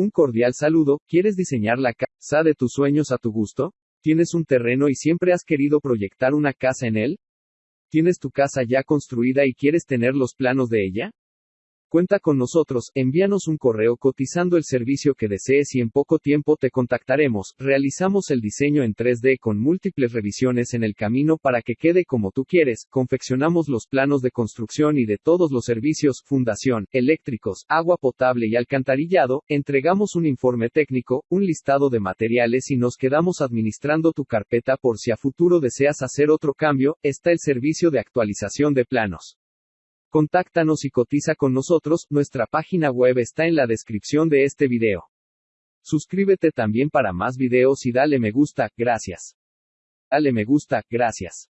Un cordial saludo, ¿quieres diseñar la casa de tus sueños a tu gusto? ¿Tienes un terreno y siempre has querido proyectar una casa en él? ¿Tienes tu casa ya construida y quieres tener los planos de ella? Cuenta con nosotros, envíanos un correo cotizando el servicio que desees y en poco tiempo te contactaremos. Realizamos el diseño en 3D con múltiples revisiones en el camino para que quede como tú quieres. Confeccionamos los planos de construcción y de todos los servicios, fundación, eléctricos, agua potable y alcantarillado. Entregamos un informe técnico, un listado de materiales y nos quedamos administrando tu carpeta por si a futuro deseas hacer otro cambio. Está el servicio de actualización de planos. Contáctanos y cotiza con nosotros, nuestra página web está en la descripción de este video. Suscríbete también para más videos y dale me gusta, gracias. Dale me gusta, gracias.